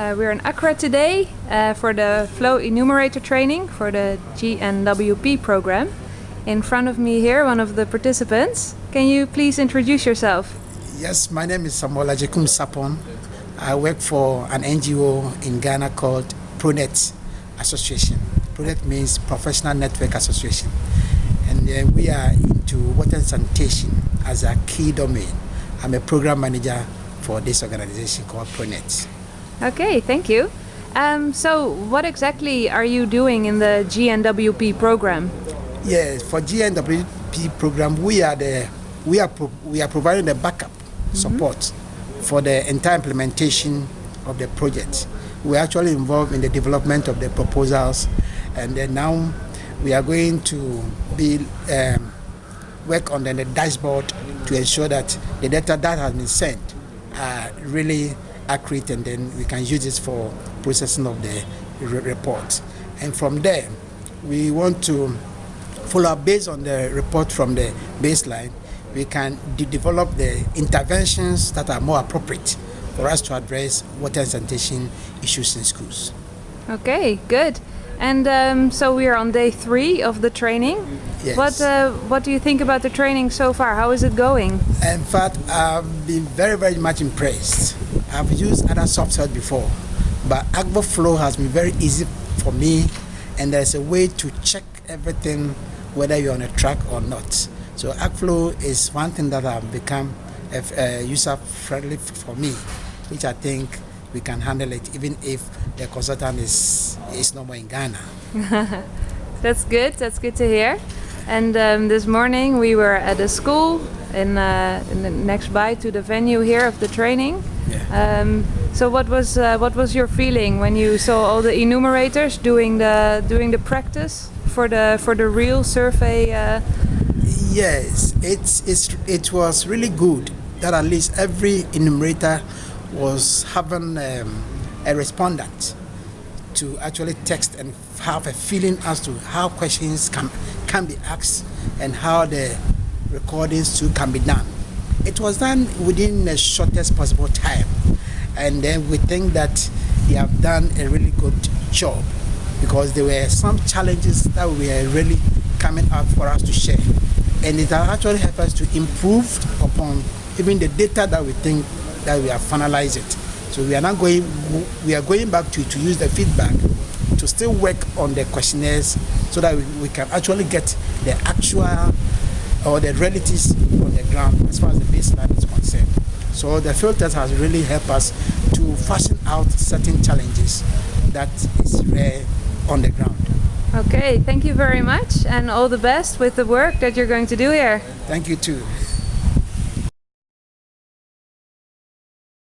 Uh, we're in Accra today uh, for the flow enumerator training for the GNWP program. In front of me here, one of the participants. Can you please introduce yourself? Yes, my name is Samuel Ajekum Sapon. I work for an NGO in Ghana called ProNet Association. ProNet means Professional Network Association. And uh, we are into water sanitation as a key domain. I'm a program manager for this organization called ProNet. Okay, thank you. Um, so, what exactly are you doing in the GNWP program? Yes, for GNWP program, we are the we are pro, we are providing the backup mm -hmm. support for the entire implementation of the project. We're actually involved in the development of the proposals, and then now we are going to be um, work on the, the dashboard to ensure that the data that has been sent are really accurate and then we can use this for processing of the report. And from there, we want to follow up based on the report from the baseline, we can de develop the interventions that are more appropriate for us to address water sanitation issues in schools. Okay, good. And um, so we are on day three of the training. Yes. What uh, What do you think about the training so far? How is it going? In fact, I've been very, very much impressed. I've used other software before, but Akvo Flow has been very easy for me, and there's a way to check everything, whether you're on a track or not. So Akvo Flow is one thing that has become uh, user friendly for me, which I think we can handle it even if the consultant is is no more in Ghana. That's good. That's good to hear. And um, this morning we were at a school in, uh, in the next by to the venue here of the training. Yeah. Um, so what was uh, what was your feeling when you saw all the enumerators doing the doing the practice for the for the real survey? Uh... Yes, it's it's it was really good that at least every enumerator was having um, a respondent to actually text and have a feeling as to how questions can can be asked and how the recordings too can be done. It was done within the shortest possible time, and then we think that they have done a really good job because there were some challenges that were really coming up for us to share, and it actually helped us to improve upon even the data that we think that we have finalized it. So we are now going, we are going back to, to use the feedback to still work on the questionnaires so that we, we can actually get the actual or the realities on the ground as far as the baseline is concerned. So the field test has really helped us to fashion out certain challenges that is rare on the ground. Okay, thank you very much and all the best with the work that you're going to do here. Thank you too.